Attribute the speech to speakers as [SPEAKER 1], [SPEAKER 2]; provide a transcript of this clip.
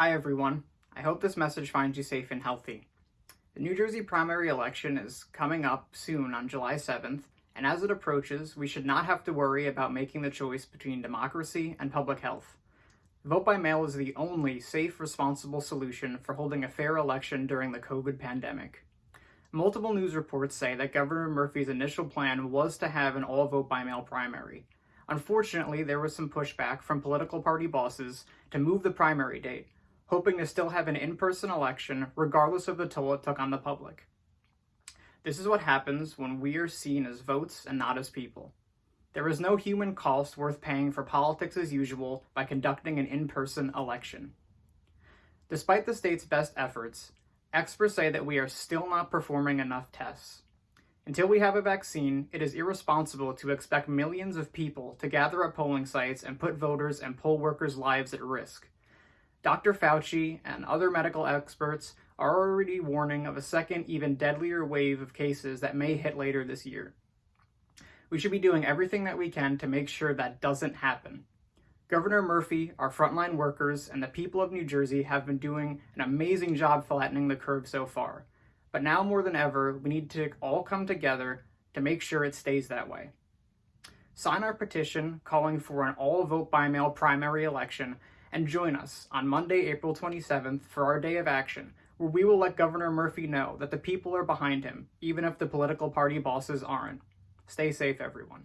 [SPEAKER 1] Hi everyone. I hope this message finds you safe and healthy. The New Jersey primary election is coming up soon on July 7th, and as it approaches, we should not have to worry about making the choice between democracy and public health. Vote by mail is the only safe, responsible solution for holding a fair election during the COVID pandemic. Multiple news reports say that Governor Murphy's initial plan was to have an all vote by mail primary. Unfortunately, there was some pushback from political party bosses to move the primary date, hoping to still have an in person election regardless of the toll it took on the public. This is what happens when we are seen as votes and not as people. There is no human cost worth paying for politics as usual by conducting an in person election. Despite the state's best efforts, experts say that we are still not performing enough tests. Until we have a vaccine, it is irresponsible to expect millions of people to gather at polling sites and put voters and poll workers' lives at risk. Dr. Fauci and other medical experts are already warning of a second, even deadlier wave of cases that may hit later this year. We should be doing everything that we can to make sure that doesn't happen. Governor Murphy, our frontline workers, and the people of New Jersey have been doing an amazing job flattening the curve so far. But now more than ever, we need to all come together to make sure it stays that way. Sign our petition calling for an all vote by mail primary election and join us on Monday, April 27th for our day of action, where we will let Governor Murphy know that the people are behind him, even if the political party bosses aren't. Stay safe, everyone.